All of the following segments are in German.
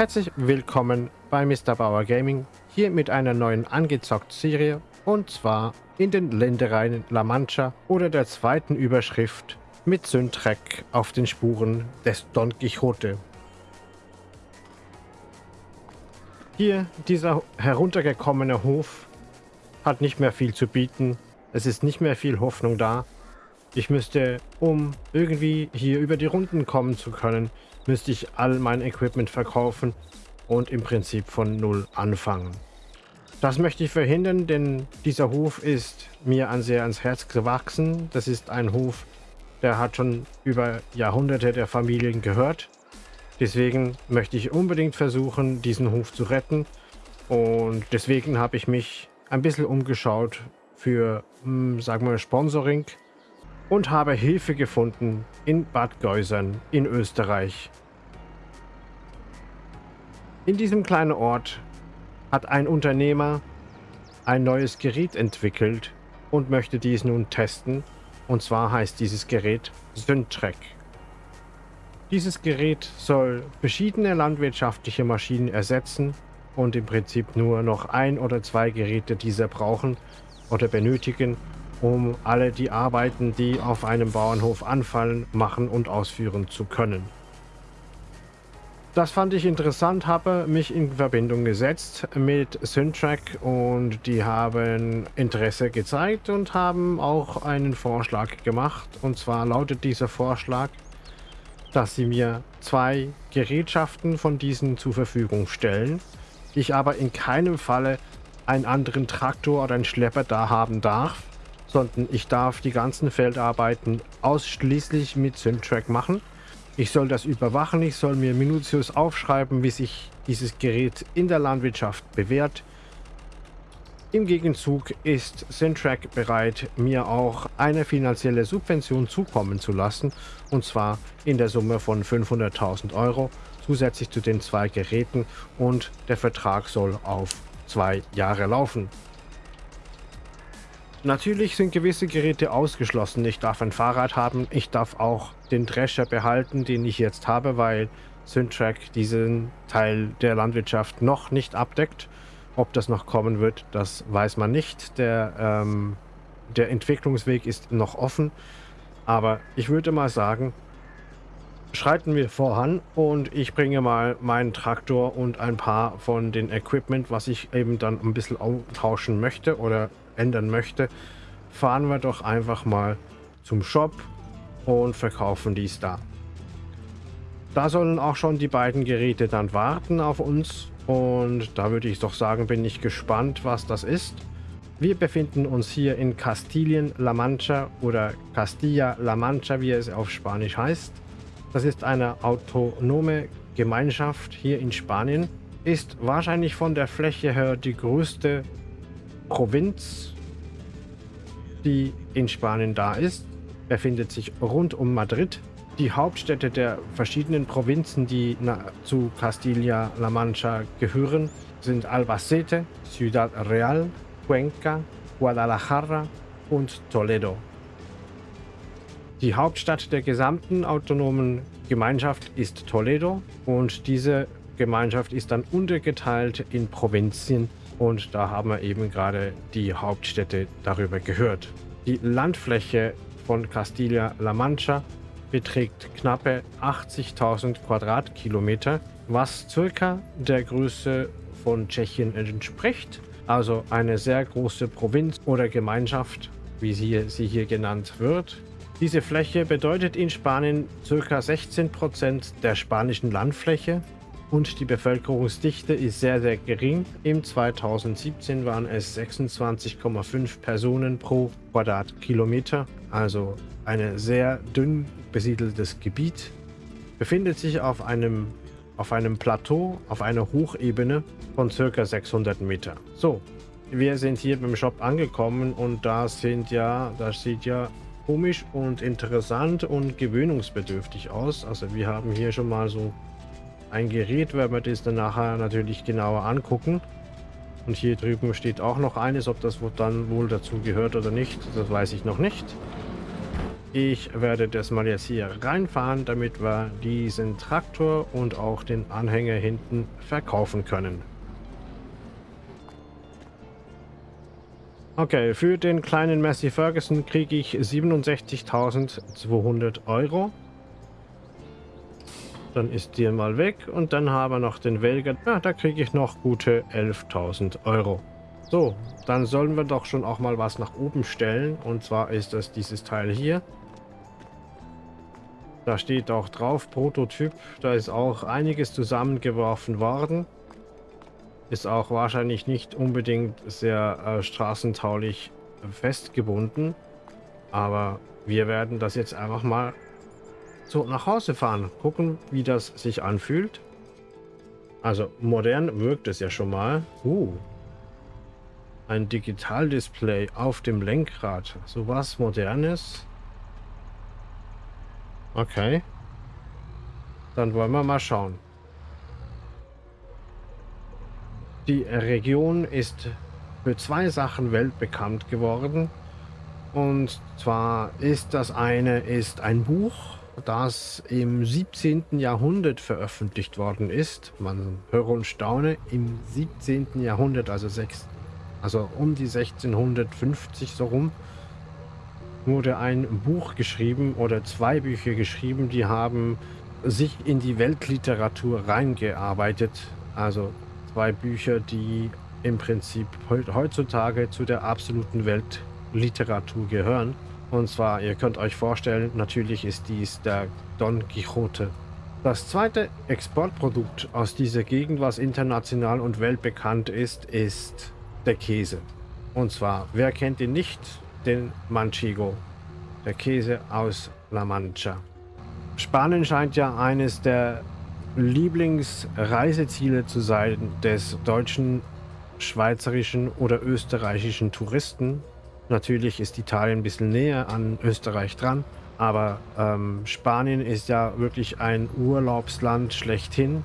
Herzlich willkommen bei Mr. Bauer Gaming, hier mit einer neuen Angezockt-Serie und zwar in den Ländereien La Mancha oder der zweiten Überschrift mit Syntrek auf den Spuren des Don Quixote. Hier, dieser heruntergekommene Hof hat nicht mehr viel zu bieten. Es ist nicht mehr viel Hoffnung da. Ich müsste, um irgendwie hier über die Runden kommen zu können, müsste ich all mein Equipment verkaufen und im Prinzip von Null anfangen. Das möchte ich verhindern, denn dieser Hof ist mir an sehr ans Herz gewachsen. Das ist ein Hof, der hat schon über Jahrhunderte der Familien gehört. Deswegen möchte ich unbedingt versuchen, diesen Hof zu retten. Und deswegen habe ich mich ein bisschen umgeschaut für, hm, sagen wir, Sponsoring und habe Hilfe gefunden in Bad Geusern in Österreich. In diesem kleinen Ort hat ein Unternehmer ein neues Gerät entwickelt und möchte dies nun testen. Und zwar heißt dieses Gerät Syntrek. Dieses Gerät soll verschiedene landwirtschaftliche Maschinen ersetzen und im Prinzip nur noch ein oder zwei Geräte dieser brauchen oder benötigen, um alle die Arbeiten, die auf einem Bauernhof anfallen, machen und ausführen zu können. Das fand ich interessant, habe mich in Verbindung gesetzt mit Syntrack und die haben Interesse gezeigt und haben auch einen Vorschlag gemacht. Und zwar lautet dieser Vorschlag, dass sie mir zwei Gerätschaften von diesen zur Verfügung stellen. Ich aber in keinem Falle einen anderen Traktor oder einen Schlepper da haben darf, sondern ich darf die ganzen Feldarbeiten ausschließlich mit Syntrack machen. Ich soll das überwachen, ich soll mir minutiös aufschreiben, wie sich dieses Gerät in der Landwirtschaft bewährt. Im Gegenzug ist Syntrack bereit, mir auch eine finanzielle Subvention zukommen zu lassen, und zwar in der Summe von 500.000 Euro, zusätzlich zu den zwei Geräten und der Vertrag soll auf zwei Jahre laufen. Natürlich sind gewisse Geräte ausgeschlossen. Ich darf ein Fahrrad haben, ich darf auch den Drescher behalten, den ich jetzt habe, weil Syntrack diesen Teil der Landwirtschaft noch nicht abdeckt. Ob das noch kommen wird, das weiß man nicht. Der, ähm, der Entwicklungsweg ist noch offen. Aber ich würde mal sagen, schreiten wir voran und ich bringe mal meinen Traktor und ein paar von den Equipment, was ich eben dann ein bisschen tauschen möchte oder ändern möchte, fahren wir doch einfach mal zum Shop und verkaufen dies da. Da sollen auch schon die beiden Geräte dann warten auf uns und da würde ich doch sagen, bin ich gespannt, was das ist. Wir befinden uns hier in Castilien-La Mancha oder Castilla-La Mancha, wie es auf Spanisch heißt. Das ist eine autonome Gemeinschaft hier in Spanien. Ist wahrscheinlich von der Fläche her die größte Provinz, die in Spanien da ist, befindet sich rund um Madrid. Die Hauptstädte der verschiedenen Provinzen, die zu Castilla-La Mancha gehören, sind Albacete, Ciudad Real, Cuenca, Guadalajara und Toledo. Die Hauptstadt der gesamten autonomen Gemeinschaft ist Toledo und diese Gemeinschaft ist dann untergeteilt in Provinzien und da haben wir eben gerade die Hauptstädte darüber gehört. Die Landfläche von Castilla-La Mancha beträgt knappe 80.000 Quadratkilometer, was circa der Größe von Tschechien entspricht. Also eine sehr große Provinz oder Gemeinschaft, wie sie, sie hier genannt wird. Diese Fläche bedeutet in Spanien ca. 16% der spanischen Landfläche und die Bevölkerungsdichte ist sehr, sehr gering. Im 2017 waren es 26,5 Personen pro Quadratkilometer, also ein sehr dünn besiedeltes Gebiet. Befindet sich auf einem, auf einem Plateau, auf einer Hochebene von ca. 600 Meter. So, wir sind hier beim Shop angekommen und da sind ja, das sieht ja komisch und interessant und gewöhnungsbedürftig aus. Also wir haben hier schon mal so ein Gerät, werden wir das dann nachher natürlich genauer angucken. Und hier drüben steht auch noch eines, ob das dann wohl dazu gehört oder nicht, das weiß ich noch nicht. Ich werde das mal jetzt hier reinfahren, damit wir diesen Traktor und auch den Anhänger hinten verkaufen können. Okay, für den kleinen Messi Ferguson kriege ich 67.200 Euro. Dann ist der mal weg und dann haben wir noch den Welger. Ja, da kriege ich noch gute 11.000 Euro. So, dann sollen wir doch schon auch mal was nach oben stellen. Und zwar ist das dieses Teil hier. Da steht auch drauf, Prototyp. Da ist auch einiges zusammengeworfen worden. Ist auch wahrscheinlich nicht unbedingt sehr äh, straßentaulich festgebunden. Aber wir werden das jetzt einfach mal so nach Hause fahren. Gucken, wie das sich anfühlt. Also modern wirkt es ja schon mal. Uh, ein Digitaldisplay auf dem Lenkrad. So was Modernes. Okay. Dann wollen wir mal schauen. Die Region ist für zwei Sachen weltbekannt geworden. Und zwar ist das eine ist ein Buch, das im 17. Jahrhundert veröffentlicht worden ist. Man höre und staune, im 17. Jahrhundert, also, sechs, also um die 1650 so rum, wurde ein Buch geschrieben oder zwei Bücher geschrieben, die haben sich in die Weltliteratur reingearbeitet. Also zwei Bücher, die im Prinzip heutzutage zu der absoluten Weltliteratur gehören. Und zwar, ihr könnt euch vorstellen, natürlich ist dies der Don Quixote. Das zweite Exportprodukt aus dieser Gegend, was international und weltbekannt ist, ist der Käse. Und zwar, wer kennt ihn nicht? den Manchego, der Käse aus La Mancha. Spanien scheint ja eines der Lieblingsreiseziele zu sein des deutschen, schweizerischen oder österreichischen Touristen. Natürlich ist Italien ein bisschen näher an Österreich dran, aber ähm, Spanien ist ja wirklich ein Urlaubsland schlechthin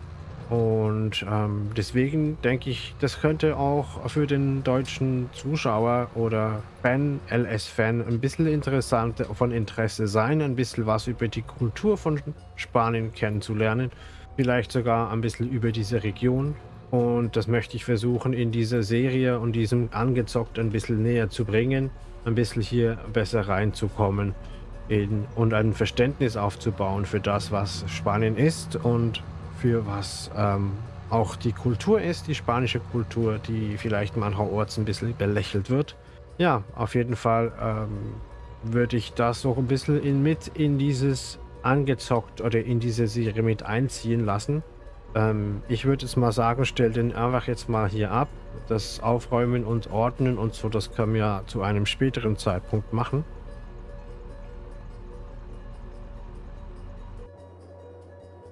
und ähm, deswegen denke ich, das könnte auch für den deutschen Zuschauer oder Fan, LS-Fan, ein bisschen interessant von Interesse sein, ein bisschen was über die Kultur von Spanien kennenzulernen. Vielleicht sogar ein bisschen über diese Region. Und das möchte ich versuchen in dieser Serie und diesem Angezockt ein bisschen näher zu bringen. Ein bisschen hier besser reinzukommen in, und ein Verständnis aufzubauen für das, was Spanien ist und für was ähm, auch die Kultur ist, die spanische Kultur, die vielleicht mancherorts ein bisschen belächelt wird. Ja, auf jeden Fall ähm, würde ich das so ein bisschen in, mit in dieses angezockt oder in diese Serie mit einziehen lassen. Ähm, ich würde jetzt mal sagen, stell den einfach jetzt mal hier ab. Das Aufräumen und Ordnen und so, das können wir zu einem späteren Zeitpunkt machen.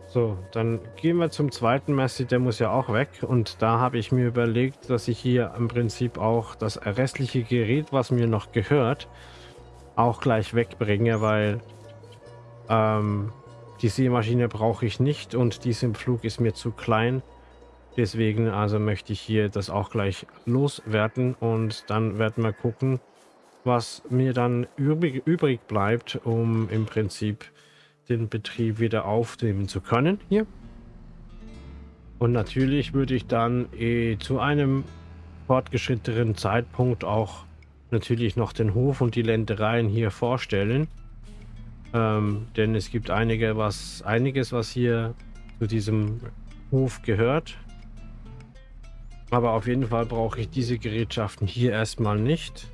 So, dann gehen wir zum zweiten Messi, der muss ja auch weg. Und da habe ich mir überlegt, dass ich hier im Prinzip auch das restliche Gerät, was mir noch gehört, auch gleich wegbringe, weil ähm, die Seemaschine brauche ich nicht und dies im Flug ist mir zu klein. Deswegen also möchte ich hier das auch gleich loswerden und dann werden wir gucken, was mir dann übrig, übrig bleibt, um im Prinzip den Betrieb wieder aufnehmen zu können hier. Und natürlich würde ich dann eh zu einem fortgeschrittenen Zeitpunkt auch natürlich noch den Hof und die Ländereien hier vorstellen. Ähm, denn es gibt einige, was, einiges, was hier zu diesem Hof gehört. Aber auf jeden Fall brauche ich diese Gerätschaften hier erstmal nicht.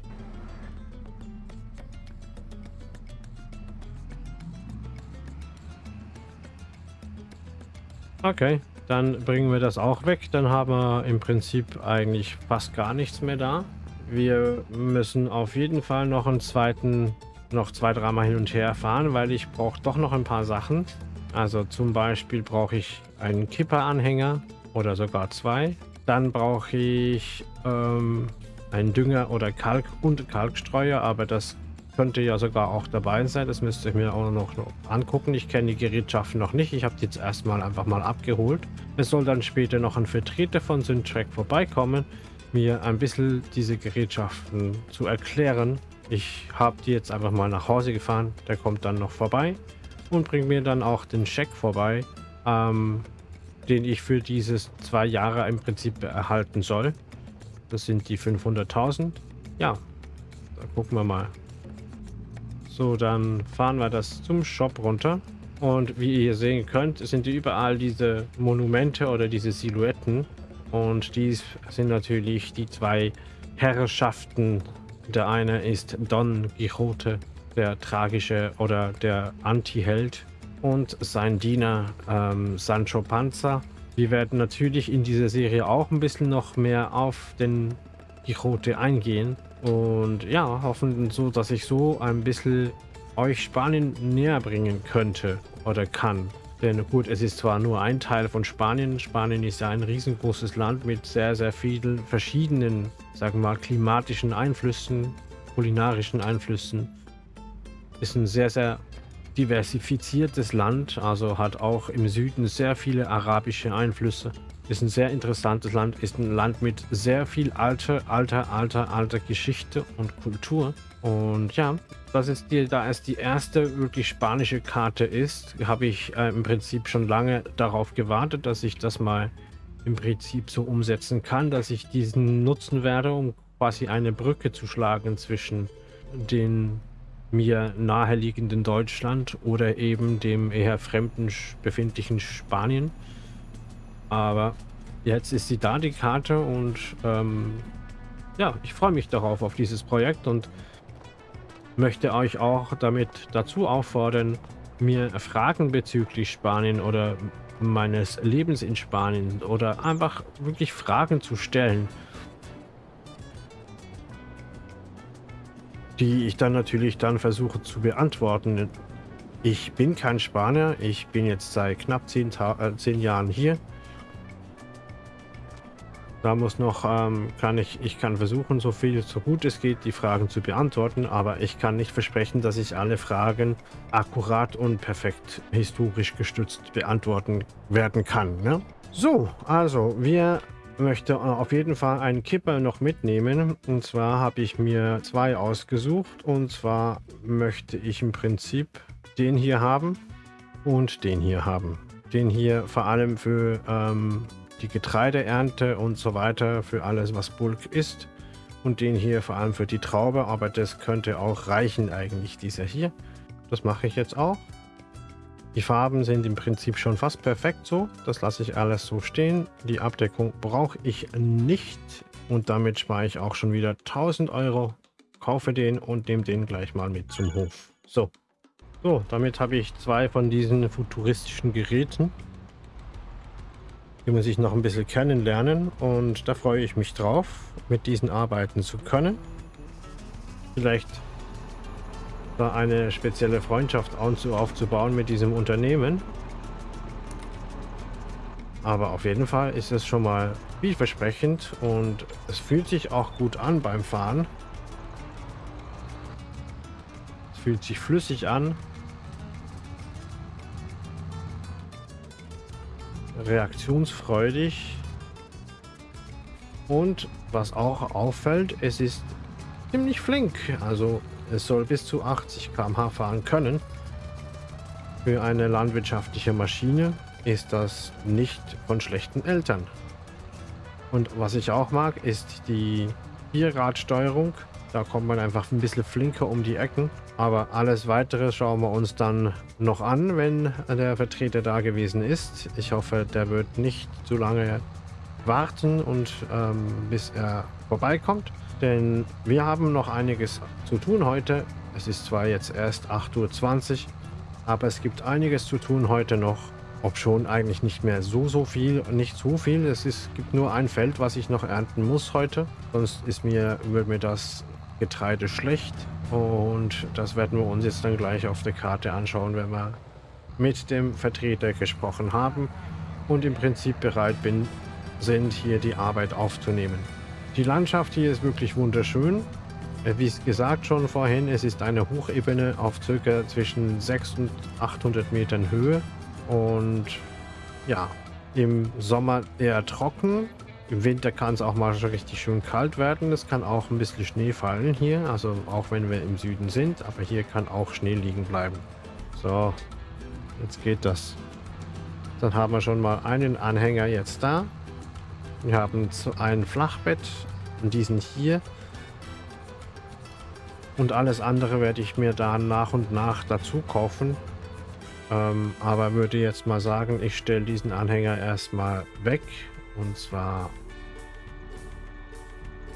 Okay, dann bringen wir das auch weg. Dann haben wir im Prinzip eigentlich fast gar nichts mehr da. Wir müssen auf jeden Fall noch einen zweiten, noch zwei, dreimal hin und her fahren, weil ich brauche doch noch ein paar Sachen. Also zum Beispiel brauche ich einen Kipperanhänger oder sogar zwei. Dann brauche ich ähm, einen Dünger oder Kalk und Kalkstreuer, aber das könnte ja sogar auch dabei sein. Das müsste ich mir auch noch angucken. Ich kenne die Gerätschaften noch nicht. Ich habe die jetzt erstmal einfach mal abgeholt. Es soll dann später noch ein Vertreter von Syntrack vorbeikommen, mir ein bisschen diese Gerätschaften zu erklären ich habe die jetzt einfach mal nach Hause gefahren. Der kommt dann noch vorbei und bringt mir dann auch den Scheck vorbei, ähm, den ich für dieses zwei Jahre im Prinzip erhalten soll. Das sind die 500.000. Ja, da gucken wir mal. So, dann fahren wir das zum Shop runter. Und wie ihr sehen könnt, sind überall diese Monumente oder diese Silhouetten. Und dies sind natürlich die zwei Herrschaften. Der eine ist Don Quixote, der tragische oder der Anti-Held. Und sein Diener ähm, Sancho Panza. Wir werden natürlich in dieser Serie auch ein bisschen noch mehr auf den Quixote eingehen. Und ja, hoffen so, dass ich so ein bisschen euch Spanien näher bringen könnte oder kann. Denn gut, es ist zwar nur ein Teil von Spanien. Spanien ist ja ein riesengroßes Land mit sehr, sehr vielen verschiedenen, sagen wir mal, klimatischen Einflüssen, kulinarischen Einflüssen. Ist ein sehr, sehr diversifiziertes Land, also hat auch im Süden sehr viele arabische Einflüsse. Ist ein sehr interessantes Land, ist ein Land mit sehr viel alter, alter, alter, alter Geschichte und Kultur. Und ja, das ist die, da es die erste wirklich spanische Karte ist, habe ich äh, im Prinzip schon lange darauf gewartet, dass ich das mal im Prinzip so umsetzen kann, dass ich diesen nutzen werde, um quasi eine Brücke zu schlagen zwischen den mir naheliegenden Deutschland oder eben dem eher fremden befindlichen Spanien. Aber jetzt ist sie da, die Karte, und ähm, ja, ich freue mich darauf, auf dieses Projekt und möchte euch auch damit dazu auffordern, mir Fragen bezüglich Spanien oder meines Lebens in Spanien oder einfach wirklich Fragen zu stellen, die ich dann natürlich dann versuche zu beantworten. Ich bin kein Spanier, ich bin jetzt seit knapp zehn, äh, zehn Jahren hier da muss noch, ähm, kann ich, ich kann versuchen, so viel, so gut es geht, die Fragen zu beantworten, aber ich kann nicht versprechen, dass ich alle Fragen akkurat und perfekt historisch gestützt beantworten werden kann. Ne? So, also, wir möchten auf jeden Fall einen Kipper noch mitnehmen. Und zwar habe ich mir zwei ausgesucht. Und zwar möchte ich im Prinzip den hier haben und den hier haben. Den hier vor allem für ähm, die Getreideernte und so weiter für alles, was Bulk ist. Und den hier vor allem für die Traube, aber das könnte auch reichen eigentlich, dieser hier. Das mache ich jetzt auch. Die Farben sind im Prinzip schon fast perfekt so. Das lasse ich alles so stehen. Die Abdeckung brauche ich nicht. Und damit spare ich auch schon wieder 1000 Euro. Kaufe den und nehme den gleich mal mit zum Hof. So. So, damit habe ich zwei von diesen futuristischen Geräten die muss ich noch ein bisschen kennenlernen und da freue ich mich drauf, mit diesen arbeiten zu können. Vielleicht da eine spezielle Freundschaft aufzubauen mit diesem Unternehmen. Aber auf jeden Fall ist es schon mal vielversprechend und es fühlt sich auch gut an beim Fahren. Es fühlt sich flüssig an reaktionsfreudig. Und was auch auffällt, es ist ziemlich flink. Also es soll bis zu 80 km/h fahren können. Für eine landwirtschaftliche Maschine ist das nicht von schlechten Eltern. Und was ich auch mag, ist die Vierradsteuerung. Da kommt man einfach ein bisschen flinker um die Ecken. Aber alles weitere schauen wir uns dann noch an, wenn der Vertreter da gewesen ist. Ich hoffe, der wird nicht zu lange warten und ähm, bis er vorbeikommt. Denn wir haben noch einiges zu tun heute. Es ist zwar jetzt erst 8.20 Uhr, aber es gibt einiges zu tun heute noch. Ob schon eigentlich nicht mehr so, so viel, nicht so viel. Es ist, gibt nur ein Feld, was ich noch ernten muss heute. Sonst ist mir, wird mir das Getreide schlecht. Und das werden wir uns jetzt dann gleich auf der Karte anschauen, wenn wir mit dem Vertreter gesprochen haben und im Prinzip bereit bin, sind, hier die Arbeit aufzunehmen. Die Landschaft hier ist wirklich wunderschön. Äh, wie gesagt schon vorhin, es ist eine Hochebene auf circa zwischen 600 und 800 Metern Höhe und ja, im Sommer eher trocken, Im Winter kann es auch mal richtig schön kalt werden. Es kann auch ein bisschen Schnee fallen hier, also auch wenn wir im Süden sind, aber hier kann auch Schnee liegen bleiben. So, jetzt geht das. Dann haben wir schon mal einen Anhänger jetzt da. Wir haben ein Flachbett, diesen hier. Und alles andere werde ich mir dann nach und nach dazu kaufen. Ähm, aber würde jetzt mal sagen, ich stelle diesen Anhänger erstmal weg. Und zwar...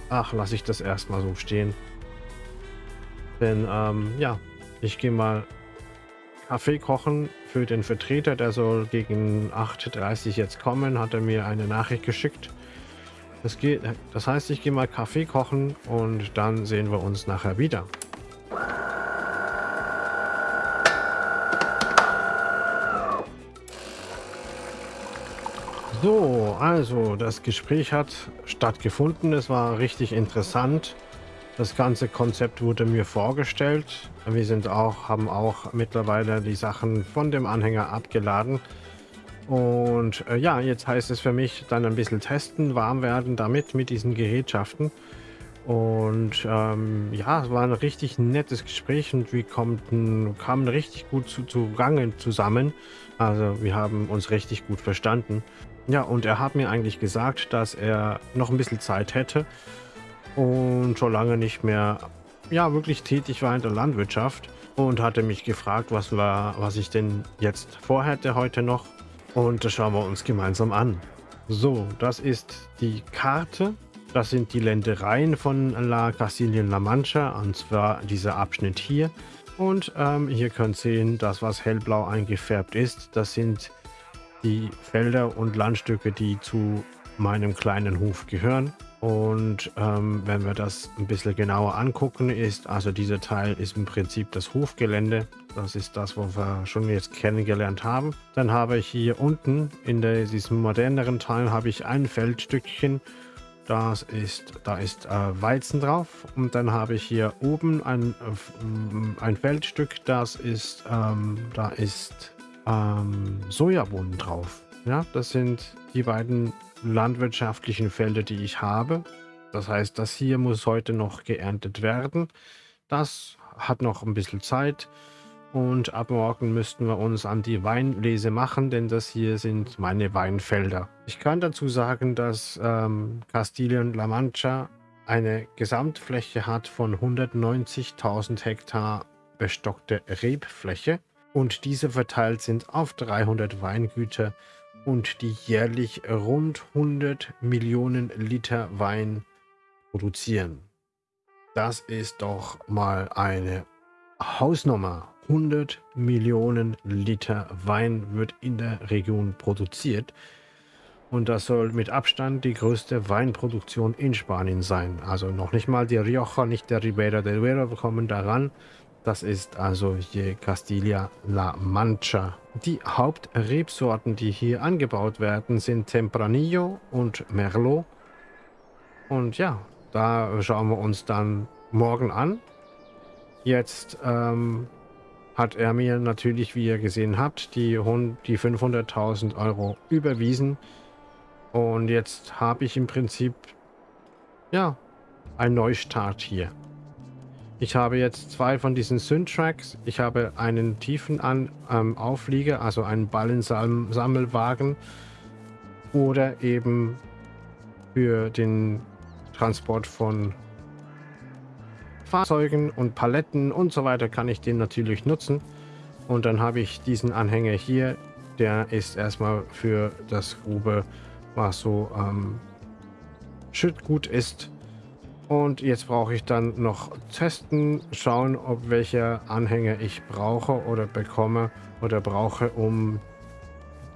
Ach, lasse ich das erstmal so stehen. Denn, ähm, ja, ich gehe mal Kaffee kochen für den Vertreter. Der soll gegen 8.30 Uhr jetzt kommen, hat er mir eine Nachricht geschickt. Das, geht, das heißt, ich gehe mal Kaffee kochen und dann sehen wir uns nachher wieder. So, also das Gespräch hat stattgefunden. Es war richtig interessant. Das ganze Konzept wurde mir vorgestellt. Wir sind auch, haben auch mittlerweile die Sachen von dem Anhänger abgeladen. Und äh, ja, jetzt heißt es für mich dann ein bisschen testen, warm werden damit, mit diesen Gerätschaften. Und ähm, ja, es war ein richtig nettes Gespräch und wir konnten, kamen richtig gut zu, zu Gange zusammen. Also wir haben uns richtig gut verstanden. Ja, und er hat mir eigentlich gesagt, dass er noch ein bisschen Zeit hätte und schon lange nicht mehr ja, wirklich tätig war in der Landwirtschaft und hatte mich gefragt, was, war, was ich denn jetzt vorhätte heute noch. Und das schauen wir uns gemeinsam an. So, das ist die Karte. Das sind die Ländereien von La Castilien-La Mancha, und zwar dieser Abschnitt hier. Und ähm, hier könnt ihr sehen, das was hellblau eingefärbt ist, das sind die Felder und Landstücke, die zu meinem kleinen Hof gehören. Und ähm, wenn wir das ein bisschen genauer angucken, ist also dieser Teil ist im Prinzip das Hofgelände. Das ist das, was wir schon jetzt kennengelernt haben. Dann habe ich hier unten in der, diesem moderneren Teil habe ich ein Feldstückchen. Das ist, da ist äh, Weizen drauf. Und dann habe ich hier oben ein, äh, ein Feldstück, das ist, ähm, da ist ähm, Sojabohnen drauf. Ja, das sind die beiden landwirtschaftlichen Felder, die ich habe. Das heißt, das hier muss heute noch geerntet werden. Das hat noch ein bisschen Zeit. Und ab morgen müssten wir uns an die Weinlese machen, denn das hier sind meine Weinfelder. Ich kann dazu sagen, dass ähm, Castilien-La Mancha eine Gesamtfläche hat von 190.000 Hektar bestockte Rebfläche und diese verteilt sind auf 300 Weingüter und die jährlich rund 100 Millionen Liter Wein produzieren. Das ist doch mal eine Hausnummer. 100 Millionen Liter Wein wird in der Region produziert. Und das soll mit Abstand die größte Weinproduktion in Spanien sein. Also noch nicht mal die Rioja, nicht der Ribera del Duero kommen daran. Das ist also hier Castilla-La Mancha. Die Hauptrebsorten, die hier angebaut werden, sind Tempranillo und Merlot. Und ja, da schauen wir uns dann morgen an. Jetzt ähm, hat er mir natürlich, wie ihr gesehen habt, die, die 500.000 Euro überwiesen. Und jetzt habe ich im Prinzip, ja, einen Neustart hier. Ich habe jetzt zwei von diesen Syntracks. Ich habe einen tiefen An ähm, Auflieger, also einen Ballensammelwagen. Oder eben für den Transport von Fahrzeugen und Paletten und so weiter kann ich den natürlich nutzen. Und dann habe ich diesen Anhänger hier. Der ist erstmal für das Grube, was so ähm, Schüttgut ist. Und jetzt brauche ich dann noch testen, schauen, ob welcher Anhänger ich brauche oder bekomme oder brauche, um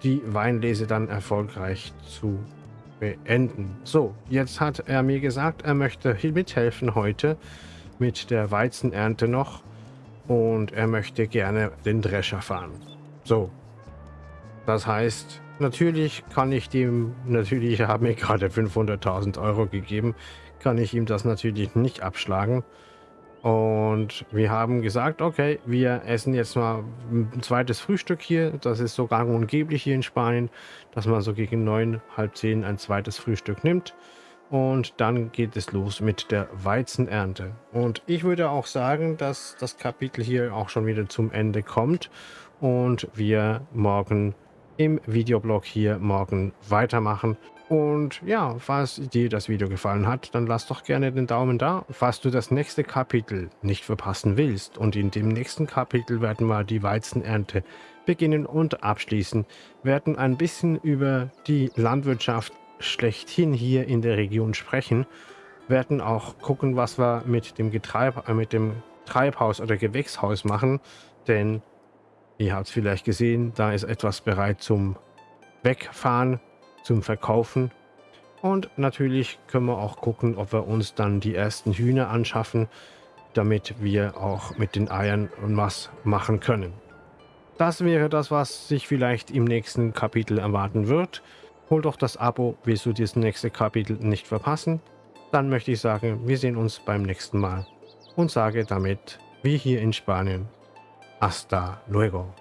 die Weinlese dann erfolgreich zu beenden. So, jetzt hat er mir gesagt, er möchte mithelfen heute mit der Weizenernte noch und er möchte gerne den Drescher fahren. So, das heißt, natürlich kann ich dem, natürlich haben mir gerade 500.000 Euro gegeben, kann ich ihm das natürlich nicht abschlagen. Und wir haben gesagt, okay, wir essen jetzt mal ein zweites Frühstück hier. Das ist so gang und geblich hier in Spanien, dass man so gegen neun, halb zehn ein zweites Frühstück nimmt. Und dann geht es los mit der Weizenernte. Und ich würde auch sagen, dass das Kapitel hier auch schon wieder zum Ende kommt. Und wir morgen im Videoblog hier morgen weitermachen. Und ja, falls dir das Video gefallen hat, dann lass doch gerne den Daumen da. Falls du das nächste Kapitel nicht verpassen willst und in dem nächsten Kapitel werden wir die Weizenernte beginnen und abschließen, werden ein bisschen über die Landwirtschaft schlechthin hier in der Region sprechen, werden auch gucken, was wir mit dem, Getreib äh, mit dem Treibhaus oder Gewächshaus machen, denn ihr habt es vielleicht gesehen, da ist etwas bereit zum Wegfahren zum Verkaufen. Und natürlich können wir auch gucken, ob wir uns dann die ersten Hühner anschaffen, damit wir auch mit den Eiern was machen können. Das wäre das, was sich vielleicht im nächsten Kapitel erwarten wird. Hol doch das Abo, willst du das nächste Kapitel nicht verpassen? Dann möchte ich sagen, wir sehen uns beim nächsten Mal und sage damit, wie hier in Spanien, hasta luego.